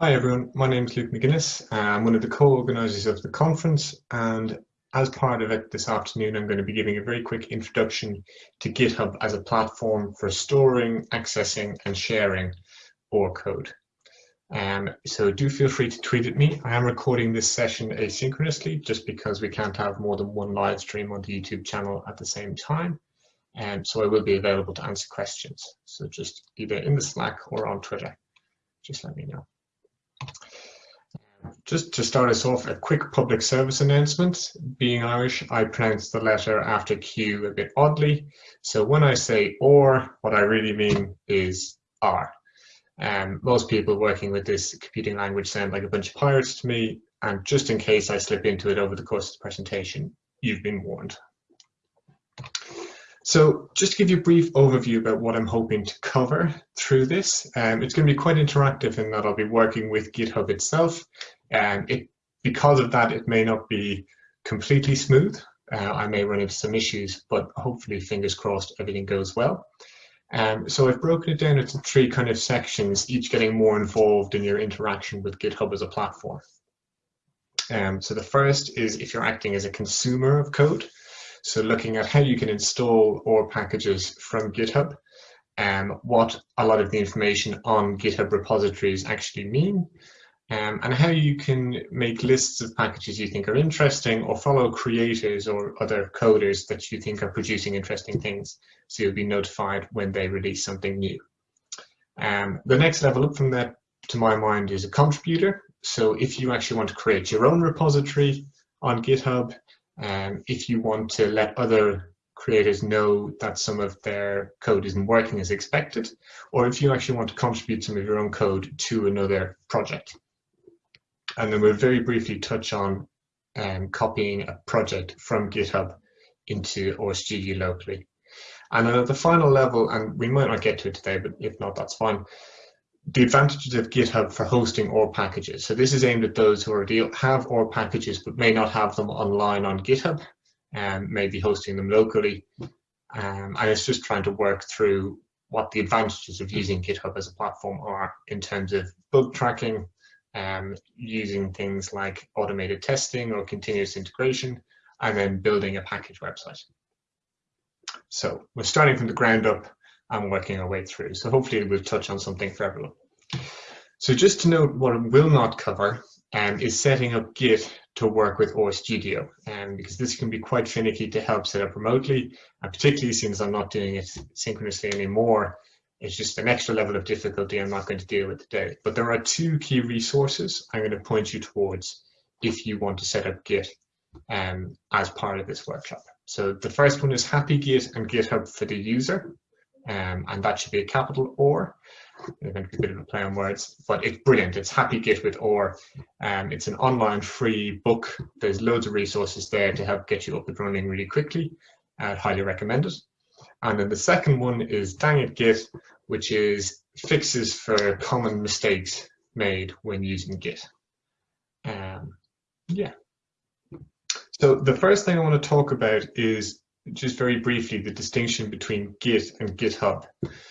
Hi everyone, my name is Luke McGuinness. I'm one of the co-organisers of the conference and as part of it this afternoon I'm going to be giving a very quick introduction to GitHub as a platform for storing, accessing and sharing R code. Um, so do feel free to tweet at me. I am recording this session asynchronously just because we can't have more than one live stream on the YouTube channel at the same time. And um, so I will be available to answer questions. So just either in the Slack or on Twitter, just let me know. Just to start us off, a quick public service announcement. Being Irish, I pronounce the letter after Q a bit oddly. So when I say or, what I really mean is R. Um, most people working with this computing language sound like a bunch of pirates to me, and just in case I slip into it over the course of the presentation, you've been warned. So just to give you a brief overview about what I'm hoping to cover through this, um, it's going to be quite interactive in that I'll be working with GitHub itself. And it, because of that, it may not be completely smooth. Uh, I may run into some issues, but hopefully, fingers crossed, everything goes well. Um, so I've broken it down into three kind of sections, each getting more involved in your interaction with GitHub as a platform. Um, so the first is if you're acting as a consumer of code. So looking at how you can install R packages from GitHub, um, what a lot of the information on GitHub repositories actually mean, um, and how you can make lists of packages you think are interesting or follow creators or other coders that you think are producing interesting things so you'll be notified when they release something new. Um, the next level up from that, to my mind, is a contributor. So if you actually want to create your own repository on GitHub, um, if you want to let other creators know that some of their code isn't working as expected, or if you actually want to contribute some of your own code to another project. And then we'll very briefly touch on um, copying a project from GitHub into RStudio locally. And then at the final level, and we might not get to it today, but if not, that's fine, the advantages of GitHub for hosting R packages. So this is aimed at those who already have R packages but may not have them online on GitHub and maybe hosting them locally. Um, and it's just trying to work through what the advantages of using GitHub as a platform are in terms of bug tracking, um, using things like automated testing or continuous integration, and then building a package website. So we're starting from the ground up and working our way through. So hopefully we'll touch on something for everyone. So just to note what it will not cover um, is setting up Git to work with RStudio, um, because this can be quite finicky to help set up remotely, and particularly since I'm not doing it synchronously anymore, it's just an extra level of difficulty I'm not going to deal with today. But there are two key resources I'm going to point you towards if you want to set up Git um, as part of this workshop. So the first one is Happy Git and GitHub for the useR um, and that should be a capital R. It's going to be a bit of a play on words, but it's brilliant. It's Happy Git with R. Um, it's an online free book. There's loads of resources there to help get you up and running really quickly. I'd highly recommend it. And then the second one is Dang It Git, which is fixes for common mistakes made when using Git. Um, yeah. So the first thing I want to talk about is just very briefly the distinction between Git and GitHub.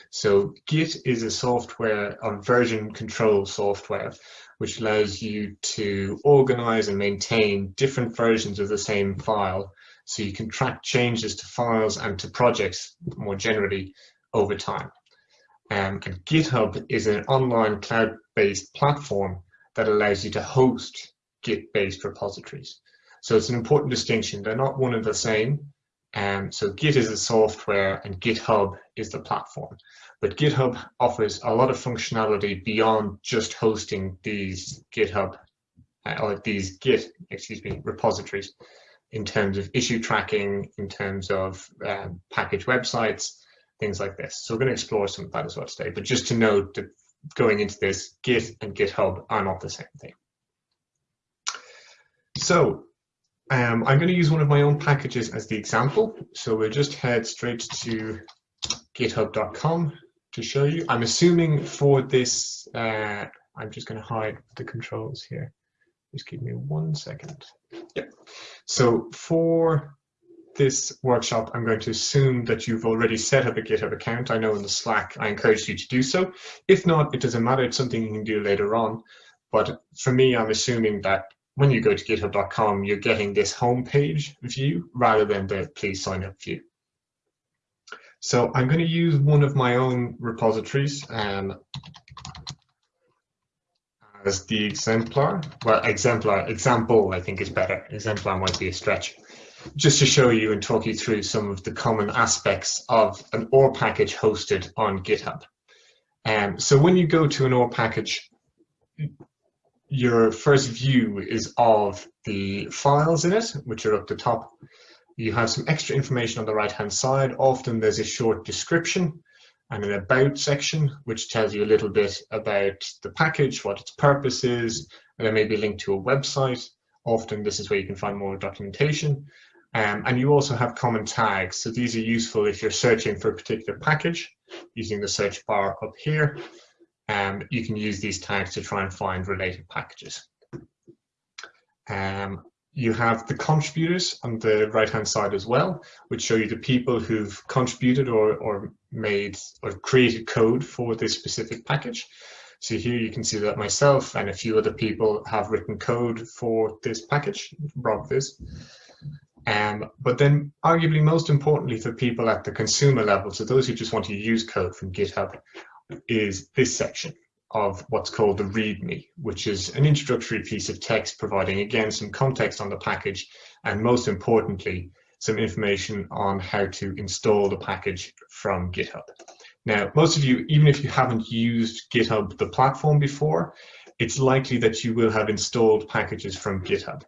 So Git is a software, a version control software, which allows you to organize and maintain different versions of the same file. So you can track changes to files and to projects more generally over time. Um, and GitHub is an online cloud-based platform that allows you to host Git-based repositories. So it's an important distinction. They're not one and the same. Um, so Git is the software and GitHub is the platform. But GitHub offers a lot of functionality beyond just hosting these GitHub uh, or these Git, excuse me, repositories in terms of issue tracking, in terms of um, package websites, things like this. So we're going to explore some of that as well today. But just to note that going into this, Git and GitHub are not the same thing. So um, I'm going to use one of my own packages as the example. So we'll just head straight to github.com to show you. I'm assuming for this, uh, I'm just going to hide the controls here. Just give me one second. Yeah. So for this workshop, I'm going to assume that you've already set up a GitHub account. I know in the Slack, I encourage you to do so. If not, it doesn't matter. It's something you can do later on. But for me, I'm assuming that when you go to github.com, you're getting this homepage view rather than the please sign up view. So I'm going to use one of my own repositories um, as the exemplar. Well, exemplar, example, I think is better. Exemplar might be a stretch. Just to show you and talk you through some of the common aspects of an R package hosted on GitHub. Um, so when you go to an R package, your first view is of the files in it, which are up the top. You have some extra information on the right-hand side. Often there's a short description and an about section, which tells you a little bit about the package, what its purpose is, and then maybe a link to a website. Often this is where you can find more documentation. Um, and you also have common tags. So these are useful if you're searching for a particular package using the search bar up here. Um, you can use these tags to try and find related packages. Um, you have the contributors on the right hand side as well, which show you the people who've contributed or, or made or created code for this specific package. So here you can see that myself and a few other people have written code for this package, robvis. Um, but then arguably most importantly for people at the consumer level, so those who just want to use code from GitHub, is this section of what's called the README, which is an introductory piece of text providing, again, some context on the package and most importantly, some information on how to install the package from GitHub. Now, most of you, even if you haven't used GitHub, the platform before, it's likely that you will have installed packages from GitHub.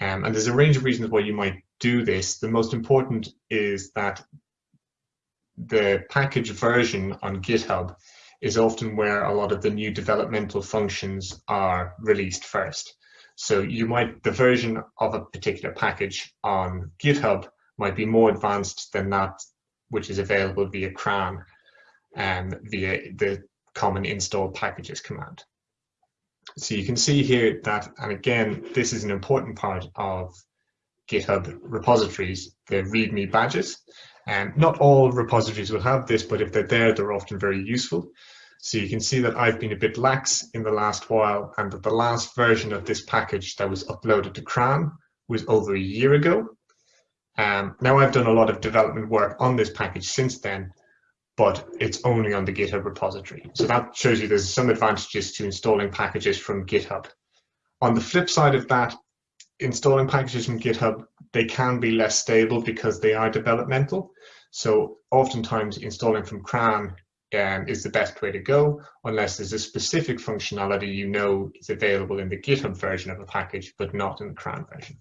Um, and there's a range of reasons why you might do this. The most important is that the package version on GitHub is often where a lot of the new developmental functions are released first. So you might, the version of a particular package on GitHub might be more advanced than that which is available via CRAN and via the common install packages command. So you can see here that, and again, this is an important part of GitHub repositories, the README badges. And not all repositories will have this, but if they're there, they're often very useful. So you can see that I've been a bit lax in the last while and that the last version of this package that was uploaded to CRAN was over a year ago. Um, now I've done a lot of development work on this package since then, but it's only on the GitHub repository. So that shows you there's some advantages to installing packages from GitHub. On the flip side of that, installing packages from GitHub, they can be less stable because they are developmental. So oftentimes installing from CRAN um, is the best way to go, unless there's a specific functionality you know is available in the GitHub version of a package, but not in the CRAN version.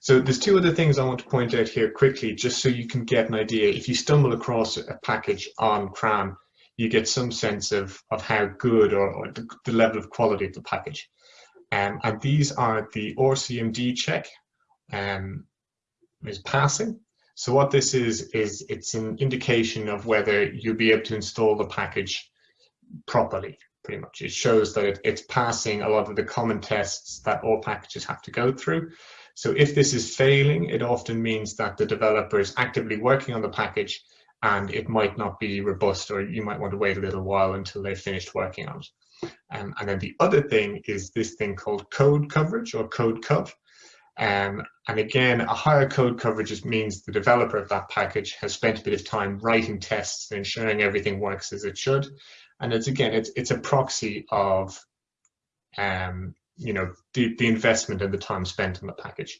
So there's two other things I want to point out here quickly, just so you can get an idea. If you stumble across a package on CRAN, you get some sense of, of how good or, or the, the level of quality of the package. Um, and these are the R CMD check um, is passing. So what this is, is it's an indication of whether you'll be able to install the package properly, pretty much. It shows that it, it's passing a lot of the common tests that all packages have to go through. So if this is failing, it often means that the developer is actively working on the package and it might not be robust or you might want to wait a little while until they've finished working on it. Um, and then the other thing is this thing called code coverage or Codecov. Um, and again, a higher code coverage just means the developer of that package has spent a bit of time writing tests and ensuring everything works as it should. And it's again, it's it's a proxy of, um, you know, the, the investment and the time spent on the package.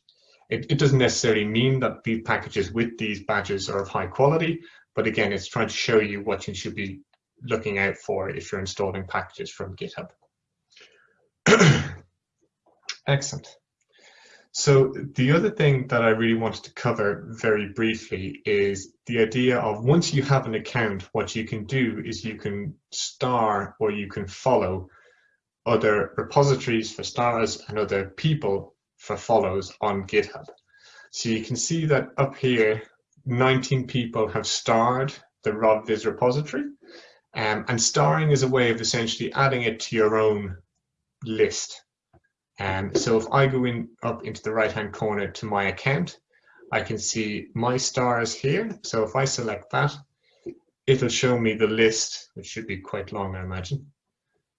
It, it doesn't necessarily mean that the packages with these badges are of high quality, but again, it's trying to show you what you should be looking out for if you're installing packages from GitHub. Excellent. So the other thing that I really wanted to cover very briefly is the idea of once you have an account, what you can do is you can star or you can follow other repositories for stars and other people for follows on GitHub. So you can see that up here, 19 people have starred the robvis repository. Um, and starring is a way of essentially adding it to your own list. Um, so if I go in up into the right hand corner to my account, I can see my stars here. So if I select that, it'll show me the list, which should be quite long, I imagine.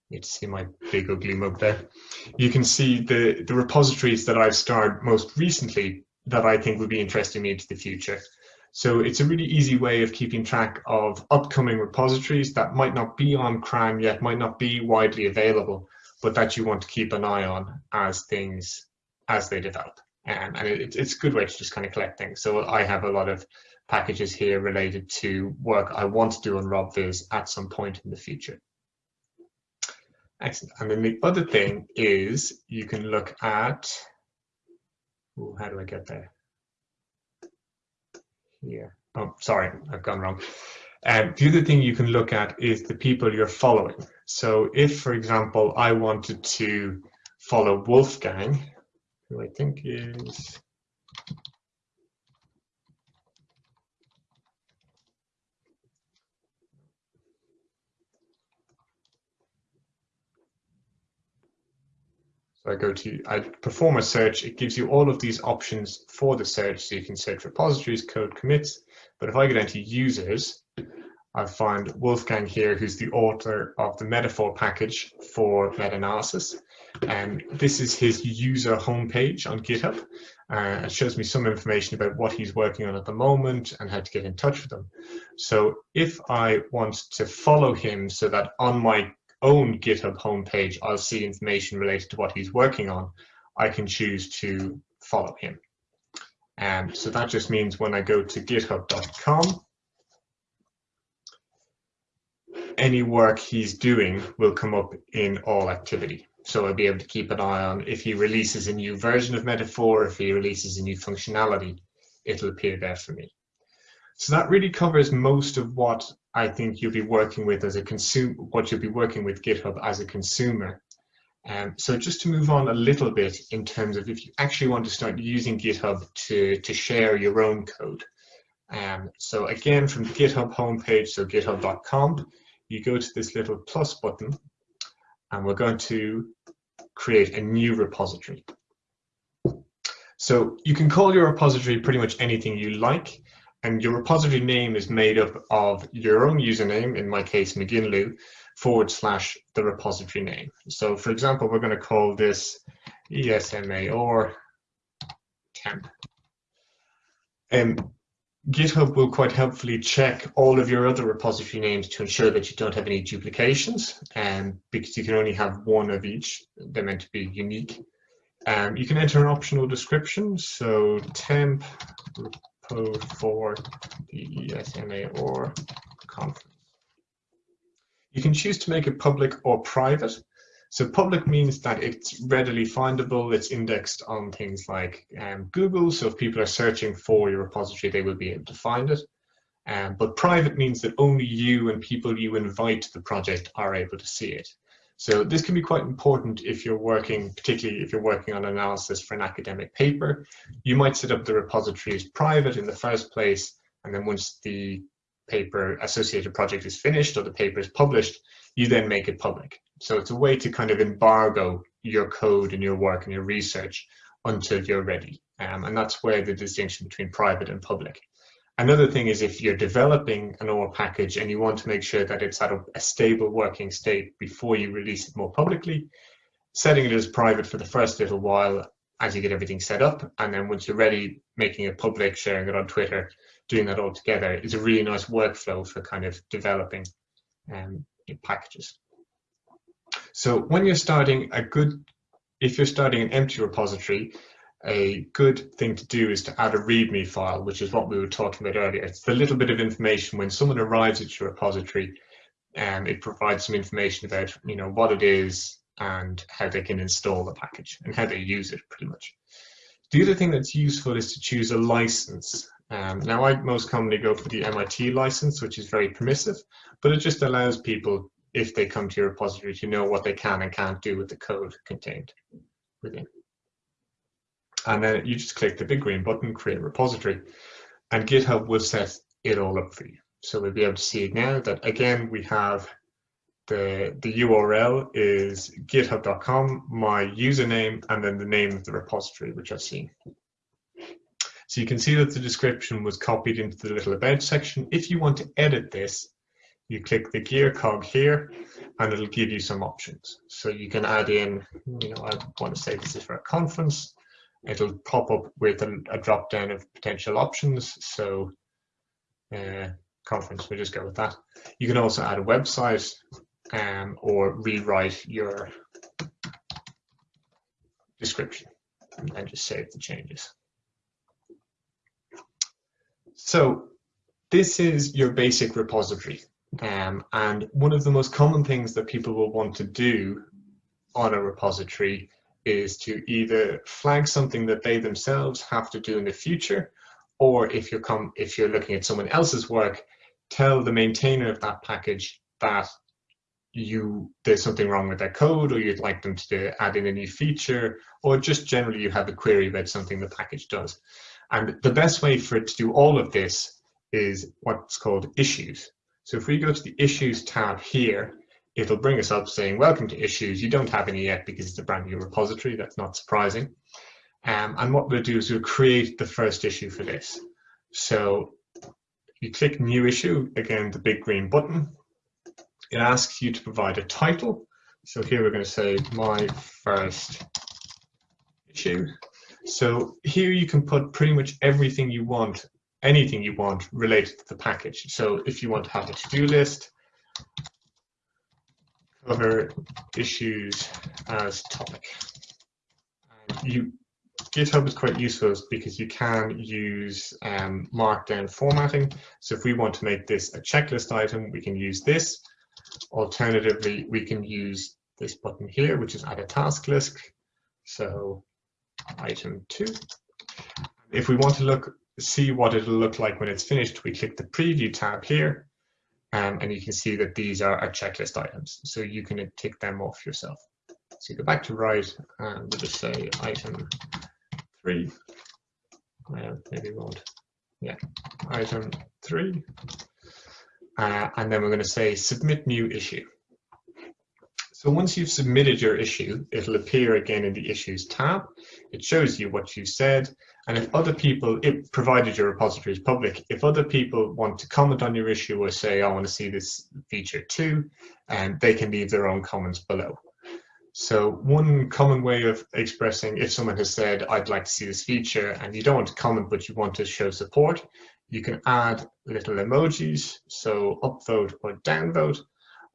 You see my big ugly mug there. You can see the, the repositories that I've starred most recently that I think will be interesting me into the future. So it's a really easy way of keeping track of upcoming repositories that might not be on CRAN yet, might not be widely available, but that you want to keep an eye on as things, as they develop. Um, and it, it's a good way to just kind of collect things. So I have a lot of packages here related to work I want to do on robvis at some point in the future. Excellent. And then the other thing is you can look at, ooh, how do I get there? Here. Oh, sorry, I've gone wrong. Um, the other thing you can look at is the people you're following. So if, for example, I wanted to follow Wolfgang, who I think is So I go to, I perform a search, it gives you all of these options for the search. So you can search repositories, code commits, but if I go down to users, I find Wolfgang here, who's the author of the metafor package for meta-analysis. And this is his user homepage on GitHub. Uh, it shows me some information about what he's working on at the moment and how to get in touch with him. So if I want to follow him so that on my own GitHub homepage, I'll see information related to what he's working on. I can choose to follow him. And so that just means when I go to github.com, any work he's doing will come up in all activity. So I'll be able to keep an eye on if he releases a new version of metafor, if he releases a new functionality, it'll appear there for me. So that really covers most of what I think you'll be working with as a consumer, what you'll be working with GitHub as a consumer. Um, so just to move on a little bit in terms of if you actually want to start using GitHub to, to share your own code. Um, so again, from the GitHub homepage, so github.com, you go to this little plus button and we're going to create a new repository. So you can call your repository pretty much anything you like and your repository name is made up of your own username, in my case mcguinlu, forward slash the repository name. So for example, we're going to call this ESMAR temp. Um, GitHub will quite helpfully check all of your other repository names to ensure that you don't have any duplications, and um, because you can only have one of each, they're meant to be unique. Um, you can enter an optional description, so temp repo for the ESMAR conference. You can choose to make it public or private. So public means that it's readily findable, it's indexed on things like um, Google, so if people are searching for your repository, they will be able to find it. Um, but private means that only you and people you invite to the project are able to see it. So this can be quite important if you're working, particularly if you're working on analysis for an academic paper. You might set up the repository as private in the first place, and then once the paper associated project is finished or the paper is published, you then make it public. So it's a way to kind of embargo your code and your work and your research until you're ready. Um, and that's where the distinction between private and public. Another thing is if you're developing an R package and you want to make sure that it's at a, a, stable working state before you release it more publicly, setting it as private for the first little while as you get everything set up. And then once you're ready, making it public, sharing it on Twitter, doing that all together is a really nice workflow for kind of developing um, packages. So when you're starting a good, if you're starting an empty repository, a good thing to do is to add a README file, which is what we were talking about earlier. It's the little bit of information when someone arrives at your repository, and um, it provides some information about you know what it is and how they can install the package and how they use it pretty much. The other thing that's useful is to choose a license. Um, now I most commonly go for the MIT license, which is very permissive, but it just allows people, if they come to your repository, to know what they can and can't do with the code contained within and then you just click the big green button, create repository, and GitHub will set it all up for you. So we'll be able to see now that again, we have the, the URL is github.com, my username, and then the name of the repository, which I've seen. So you can see that the description was copied into the little about section. If you want to edit this, you click the gear cog here, and it'll give you some options. So you can add in, you know, I want to say this is for a conference. It'll pop up with a, a drop down of potential options. So uh, conference, we'll just go with that. You can also add a website um, or rewrite your description and just save the changes. So this is your basic repository. Um, and one of the most common things that people will want to do on a repository is to either flag something that they themselves have to do in the future, or if you're, com if you're looking at someone else's work, tell the maintainer of that package that you there's something wrong with their code or you'd like them to add in a new feature or just generally you have a query about something the package does. And the best way for it to do all of this is what's called issues. So if we go to the issues tab here, it'll bring us up saying, welcome to issues. You don't have any yet because it's a brand new repository. That's not surprising. Um, and what we'll do is we'll create the first issue for this. So you click new issue, again, the big green button. It asks you to provide a title. So here we're going to say my first issue. So here you can put pretty much everything you want anything you want related to the package. So if you want to have a to-do list, cover issues as topic. You GitHub is quite useful because you can use um, markdown formatting. So if we want to make this a checklist item, we can use this. Alternatively, we can use this button here, which is add a task list. So item two. If we want to look see what it'll look like when it's finished, we click the preview tab here, um, and you can see that these are our checklist items. So you can tick them off yourself. So you go back to write, and we'll just say item three. Uh, maybe we won't. Yeah, item three. Uh, and then we're going to say submit new issue. So once you've submitted your issue, it'll appear again in the issues tab. It shows you what you said. And if other people, it provided your repository is public, if other people want to comment on your issue or say, I want to see this feature too, and um, they can leave their own comments below. So one common way of expressing if someone has said, I'd like to see this feature and you don't want to comment, but you want to show support, you can add little emojis, so upvote or downvote,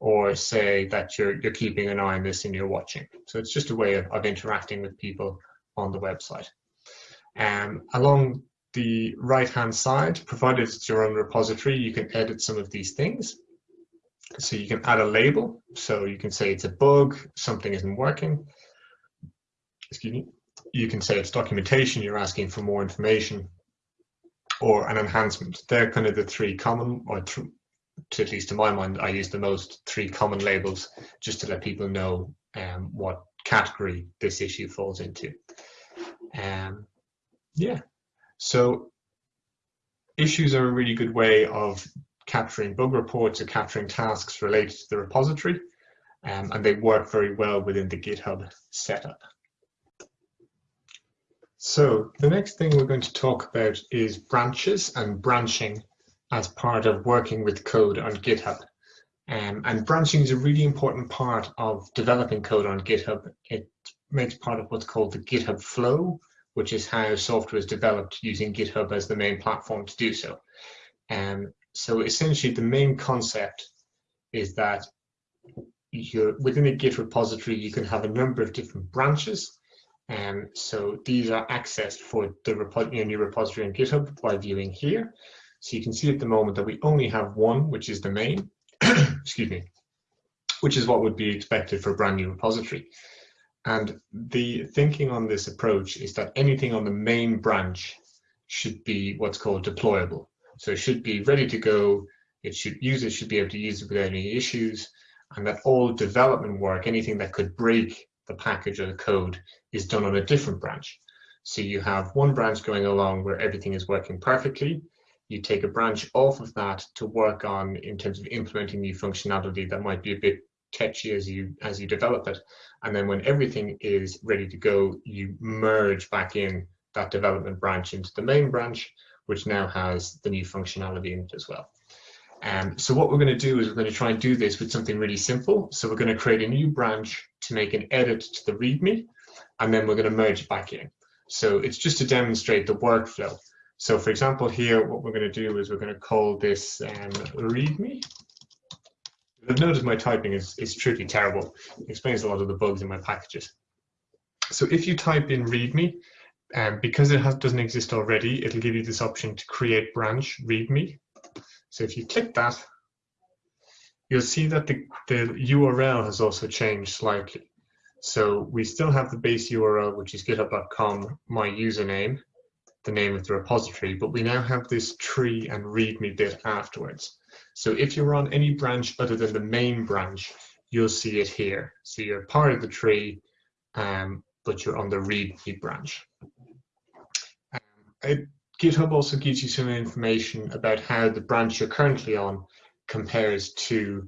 or say that you're, you're keeping an eye on this and you're watching. So it's just a way of, of interacting with people on the website. Um, along the right-hand side, provided it's your own repository, you can edit some of these things. So you can add a label. So you can say it's a bug, something isn't working. Excuse me. You can say it's documentation, you're asking for more information, or an enhancement. They're kind of the three common, or th to at least to my mind, I use the most three common labels just to let people know um, what category this issue falls into. Um, yeah, so issues are a really good way of capturing bug reports or capturing tasks related to the repository, um, and they work very well within the GitHub setup. So the next thing we're going to talk about is branches and branching as part of working with code on GitHub. Um, and branching is a really important part of developing code on GitHub. It makes part of what's called the GitHub flow, which is how software is developed using GitHub as the main platform to do so. Um, so essentially the main concept is that you're, within a Git repository, you can have a number of different branches. And um, so these are accessed for the repo you know, new repository on GitHub by viewing here. So you can see at the moment that we only have one, which is the main, excuse me, which is what would be expected for a brand new repository. And the thinking on this approach is that anything on the main branch should be what's called deployable. So it should be ready to go. It should users should be able to use it without any issues, and that all development work, anything that could break the package or the code, is done on a different branch. So you have one branch going along where everything is working perfectly, you take a branch off of that to work on in terms of implementing new functionality that might be a bit catchy as you as you develop it and then when everything is ready to go you merge back in that development branch into the main branch which now has the new functionality in it as well Um, so what we're going to do is we're going to try and do this with something really simple. So we're going to create a new branch to make an edit to the README, and then we're going to merge it back in. So it's just to demonstrate the workflow. So for example, here, what we're going to do is we're going to call this um, README. I've noticed my typing is, is truly terrible. It explains a lot of the bugs in my packages. So if you type in README, um, because it has, doesn't exist already, it'll give you this option to create branch README. So if you click that, you'll see that the, the URL has also changed slightly. So we still have the base URL, which is github.com, my username, the name of the repository, but we now have this tree and readme bit afterwards. So if you're on any branch other than the main branch, you'll see it here. So you're part of the tree, um, but you're on the readme branch. Um, it, GitHub also gives you some information about how the branch you're currently on compares to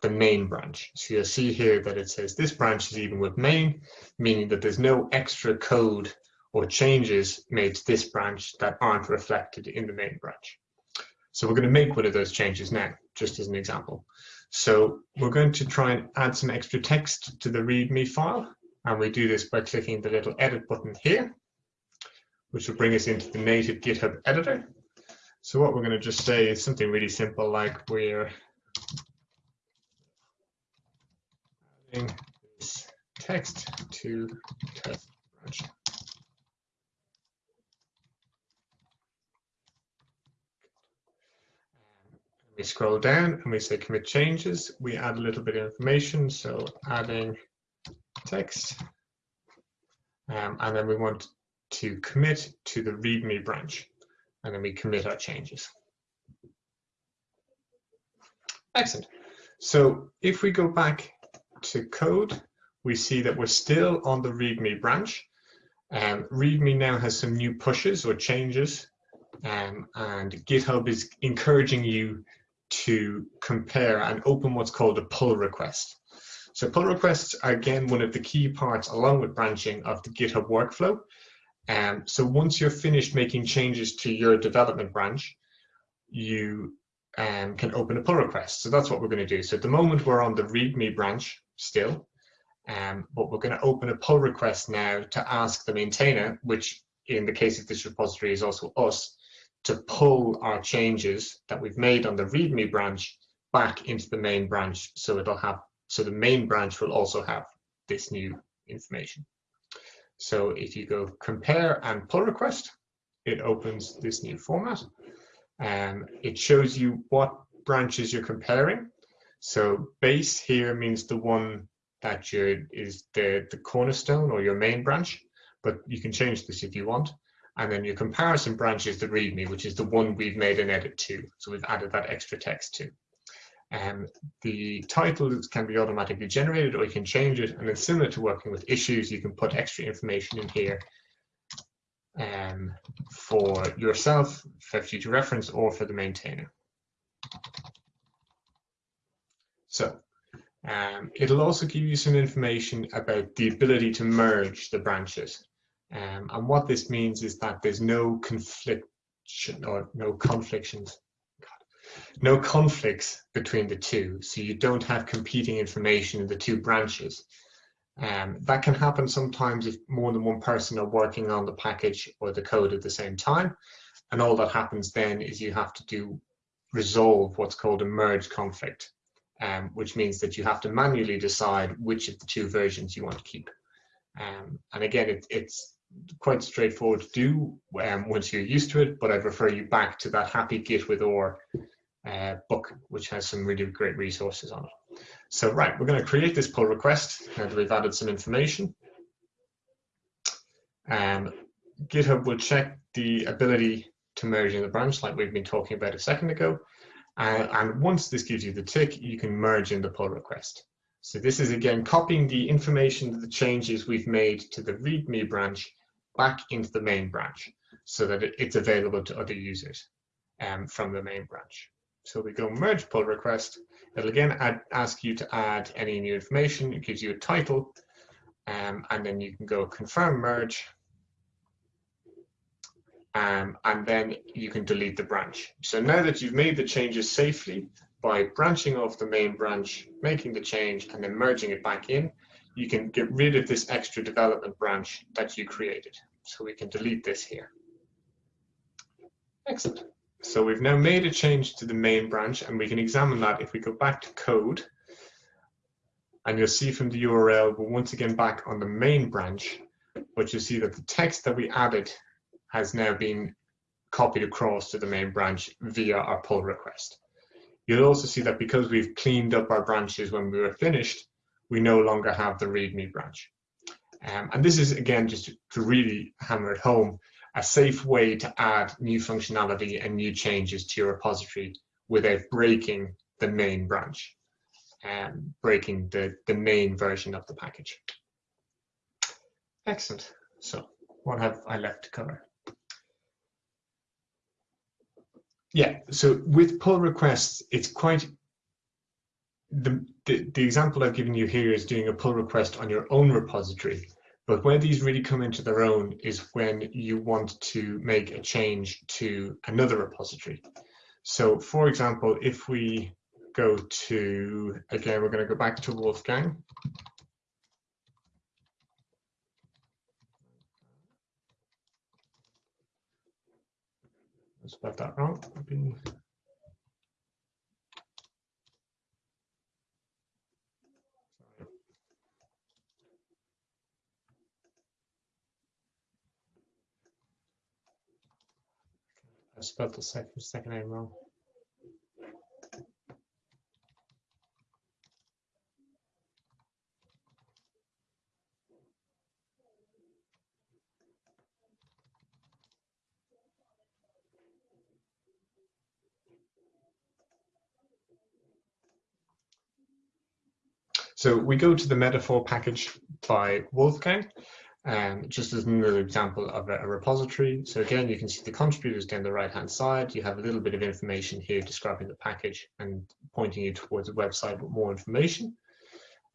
the main branch. So you'll see here that it says this branch is even with main, meaning that there's no extra code or changes made to this branch that aren't reflected in the main branch. So we're going to make one of those changes now, just as an example. So we're going to try and add some extra text to the README file, and we do this by clicking the little edit button here, which will bring us into the native GitHub editor. So what we're going to just say is something really simple, like we're adding this text to test branch. We scroll down and we say commit changes, we add a little bit of information. So adding text, um, and then we want to commit to the README branch, and then we commit our changes. Excellent. So if we go back to code, we see that we're still on the README branch. Um, README now has some new pushes or changes, um, and GitHub is encouraging you to compare and open what's called a pull request. So pull requests are again one of the key parts along with branching of the GitHub workflow. Um, so once you're finished making changes to your development branch, you um, can open a pull request. So that's what we're going to do. So at the moment we're on the README branch still, um, but we're going to open a pull request now to ask the maintainer, which in the case of this repository is also us, to pull our changes that we've made on the README branch back into the main branch so it'll have so the main branch will also have this new information. So if you go compare and pull request, it opens this new format. Um, it shows you what branches you're comparing. So base here means the one that you is the, the cornerstone or your main branch, but you can change this if you want. And then your comparison branch is the README, which is the one we've made an edit to. So we've added that extra text to. Um, the titles can be automatically generated or you can change it. And then similar to working with issues, you can put extra information in here um, for yourself, for future reference, or for the maintainer. So um, it'll also give you some information about the ability to merge the branches. Um, and what this means is that there's no conflict or no conflictions, no conflicts between the two. So you don't have competing information in the two branches. Um, that can happen sometimes if more than one person are working on the package or the code at the same time. And all that happens then is you have to do resolve what's called a merge conflict, um, which means that you have to manually decide which of the two versions you want to keep. Um, and again, it, it's quite straightforward to do um, once you're used to it, but I'd refer you back to that Happy Git with R uh, book, which has some really great resources on it. So right, we're going to create this pull request now that we've added some information. Um, GitHub will check the ability to merge in the branch like we've been talking about a second ago. Uh, and once this gives you the tick, you can merge in the pull request. So this is again copying the information, the changes we've made to the README branch back into the main branch so that it's available to other users um, from the main branch. So we go merge pull request. It'll again add, ask you to add any new information. It gives you a title, um, and then you can go confirm merge. um, and then you can delete the branch. So now that you've made the changes safely by branching off the main branch, making the change and then merging it back in, you can get rid of this extra development branch that you created. So we can delete this here. Excellent. So we've now made a change to the main branch and we can examine that if we go back to code and you'll see from the URL, we're once again back on the main branch, but you see that the text that we added has now been copied across to the main branch via our pull request. You'll also see that because we've cleaned up our branches when we were finished, we no longer have the README branch. Um, and this is, again, just to really hammer it home, a safe way to add new functionality and new changes to your repository without breaking the main branch, um, breaking the, the main version of the package. Excellent. So what have I left to cover? Yeah, so with pull requests, it's quite, the, the, example I've given you here is doing a pull request on your own repository. But where these really come into their own is when you want to make a change to another repository. So for example, if we go to, again, we're going to go back to Wolfgang. Let's spelled that wrong. I spelled the second, second name wrong. So we go to the metafor package by Wolfgang. Um, just as another example of a, a, repository. So again, you can see the contributors down the right-hand side. You have a little bit of information here describing the package and pointing you towards a website with more information.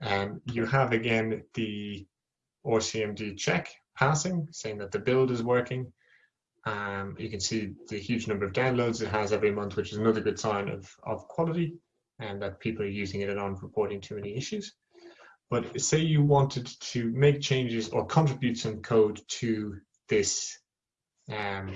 Um, you have again the R CMD check passing, saying that the build is working. Um, you can see the huge number of downloads it has every month, which is another good sign of, of quality and that people are using it and aren't reporting too many issues. But say you wanted to make changes or contribute some code to this um,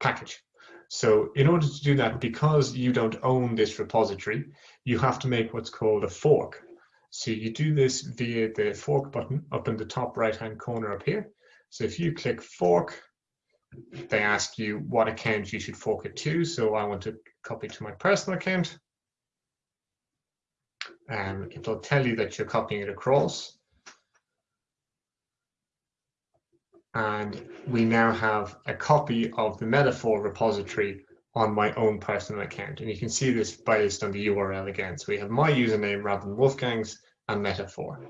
package. So in order to do that, because you don't own this repository, you have to make what's called a fork. So you do this via the fork button up in the top right hand corner up here. So if you click fork, they ask you what account you should fork it to. So I want to copy to my personal account um, it'll tell you that you're copying it across. And we now have a copy of the metafor repository on my own personal account. And you can see this based on the URL again. So we have my username rather than Wolfgang's and metafor.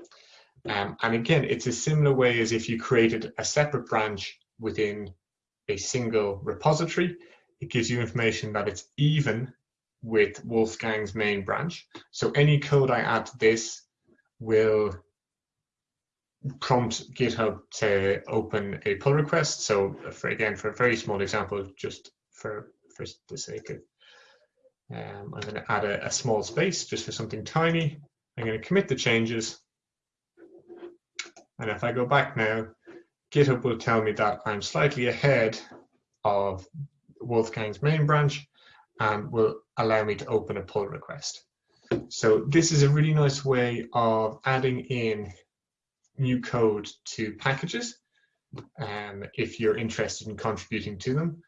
Um, and again, it's a similar way as if you created a separate branch within a single repository. It gives you information that it's even with Wolfgang's main branch. So any code I add to this will prompt GitHub to open a pull request. So for again, for a very small example, just for, for the sake of, um, I'm going to add a, a small space just for something tiny. I'm going to commit the changes. And if I go back now, GitHub will tell me that I'm slightly ahead of Wolfgang's main branch and will allow me to open a pull request. So this is a really nice way of adding in new code to packages um, if you're interested in contributing to them.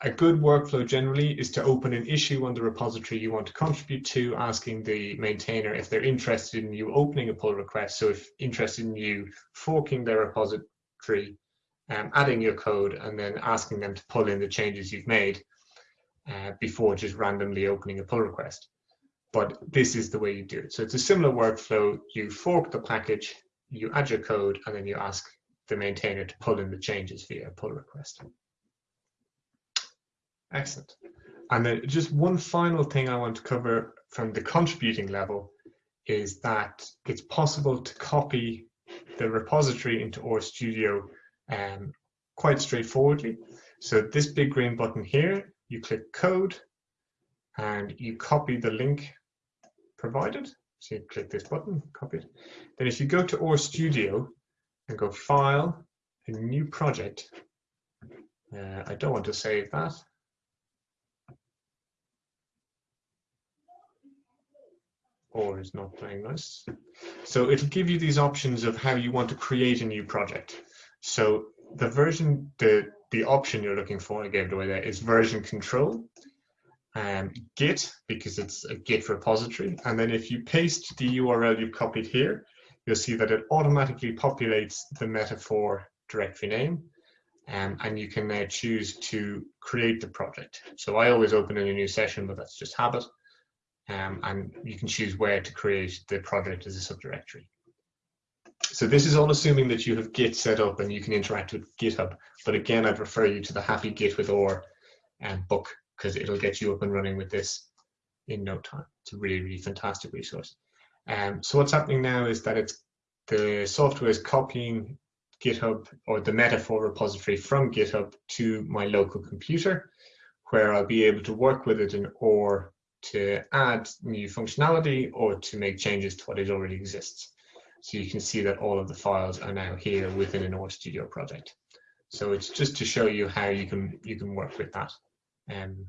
A good workflow generally is to open an issue on the repository you want to contribute to, asking the maintainer if they're interested in you opening a pull request. So if interested in you forking their repository, um, adding your code, and then asking them to pull in the changes you've made uh, before just randomly opening a pull request. But this is the way you do it. So it's a similar workflow. You fork the package, you add your code, and then you ask the maintainer to pull in the changes via a pull request. Excellent. And then just one final thing I want to cover from the contributing level is that it's possible to copy the repository into RStudio um, quite straightforwardly. So this big green button here, you click code and you copy the link provided. So you click this button, copy it. Then if you go to RStudio and go File, a new project, uh, I don't want to save that. R is not playing nice. So it'll give you these options of how you want to create a new project. So the version, the, the option you're looking for, I gave it away there, is version control. Um, Git, because it's a Git repository. And then if you paste the URL you've copied here, you'll see that it automatically populates the metafor directory name. Um, and you can now choose to create the project. So I always open in a new session, but that's just habit. Um, and you can choose where to create the project as a subdirectory. So this is all assuming that you have Git set up and you can interact with GitHub. But again, I'd refer you to the Happy Git with R um, book because it'll get you up and running with this in no time. It's a really, really fantastic resource. Um, so what's happening now is that it's the software is copying GitHub or the metafor repository from GitHub to my local computer, where I'll be able to work with it in R to add new functionality or to make changes to what it already exists. So you can see that all of the files are now here within an RStudio project. So it's just to show you how you can you can work with that, um,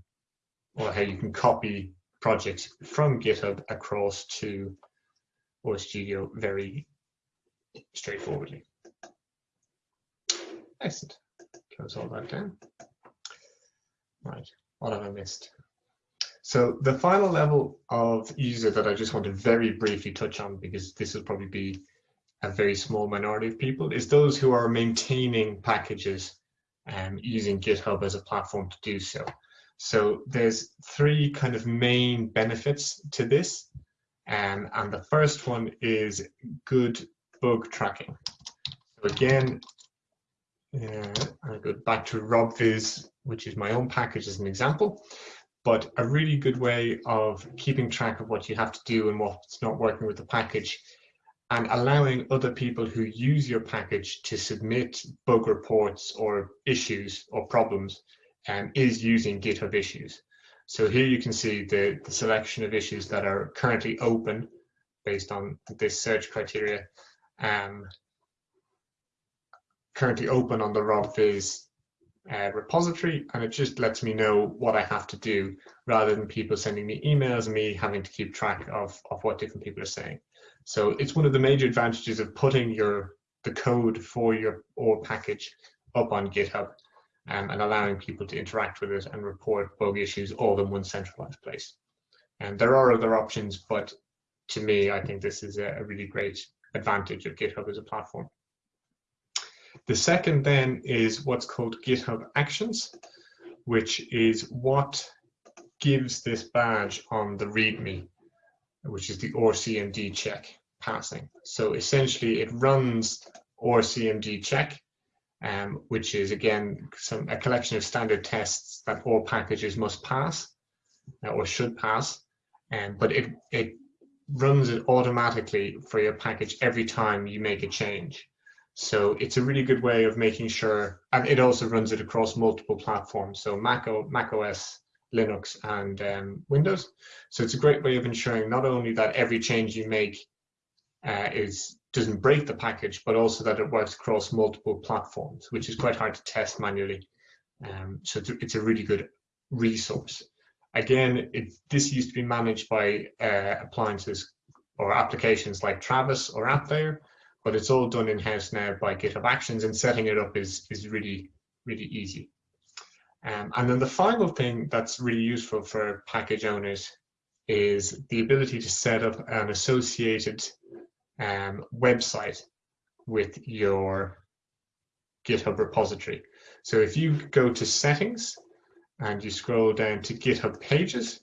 or how you can copy projects from GitHub across to RStudio very straightforwardly. Excellent. Close all that down. Right, what have I missed? So the final level of user that I just want to very briefly touch on, because this will probably be a very small minority of people, is those who are maintaining packages and um, using GitHub as a platform to do so. So there's three kind of main benefits to this. Um, and the first one is good bug tracking. So again, uh, I go back to robvis, which is my own package as an example but a really good way of keeping track of what you have to do and what's not working with the package and allowing other people who use your package to submit bug reports or issues or problems um, is using GitHub issues. So here you can see the, the selection of issues that are currently open based on this search criteria, um, currently open on the robvis uh, repository and it just lets me know what I have to do rather than people sending me emails and me having to keep track of, of what different people are saying. So it's one of the major advantages of putting your the code for your R package up on GitHub um, and allowing people to interact with it and report bug issues all in one centralized place. And there are other options, but to me, I think this is a, a really great advantage of GitHub as a platform. The second then is what's called GitHub Actions, which is what gives this badge on the README, which is the R CMD check passing. So essentially it runs R CMD check, um, which is again some a collection of standard tests that all packages must pass uh, or should pass, um, but it, it runs it automatically for your package every time you make a change. So it's a really good way of making sure, and it also runs it across multiple platforms. So Mac, o, Mac OS, Linux, and um, Windows. So it's a great way of ensuring not only that every change you make uh, is doesn't break the package, but also that it works across multiple platforms, which is quite hard to test manually. Um, so it's a, it's a, really good resource. Again, it, this used to be managed by uh, appliances or applications like Travis or AppVeyor, but it's all done in-house now by GitHub Actions and setting it up is, is really, really easy. Um, and then the final thing that's really useful for package owners is the ability to set up an associated um, website with your GitHub repository. So if you go to settings and you scroll down to GitHub pages,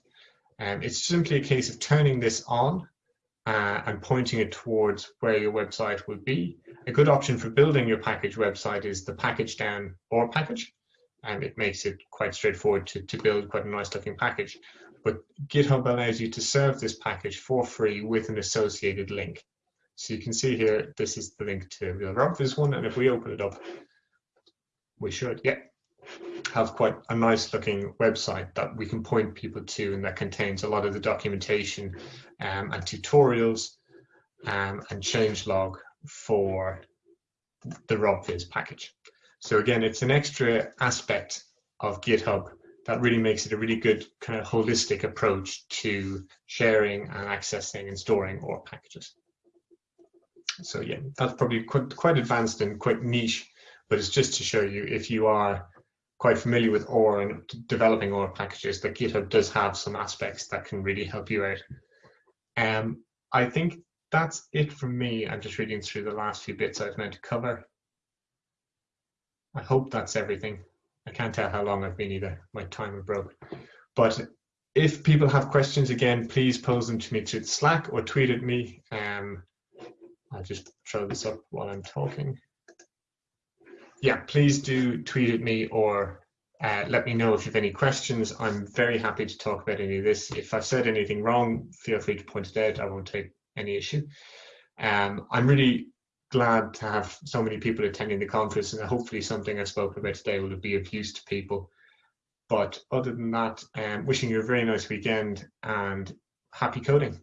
um, it's simply a case of turning this on uh, and pointing it towards where your website would be. A good option for building your package website is the pkgdown or package, and it makes it quite straightforward to, to build quite a nice looking package. But GitHub allows you to serve this package for free with an associated link. So you can see here, this is the link to the robvis one, and if we open it up, We should, yeah. Have quite a nice looking website that we can point people to and that contains a lot of the documentation um, and tutorials um, and changelog for the robvis package. So again, it's an extra aspect of GitHub that really makes it a really good kind of holistic approach to sharing and accessing and storing R packages. So yeah, that's probably quite, quite advanced and quite niche, but it's just to show you if you are quite familiar with R and developing R packages, that GitHub does have some aspects that can really help you out. Um, I think that's it from me. I'm just reading through the last few bits I've meant to cover. I hope that's everything. I can't tell how long I've been either. My timer broke. But if people have questions again, please pose them to me through Slack or tweet at me. Um, I'll just throw this up while I'm talking. Yeah, please do tweet at me or uh, let me know if you have any questions. I'm very happy to talk about any of this. If I've said anything wrong, feel free to point it out. I won't take any issue. Um, I'm really glad to have so many people attending the conference and hopefully something I've spoken about today will be of use to people. But other than that, um, wishing you a very nice weekend and happy coding.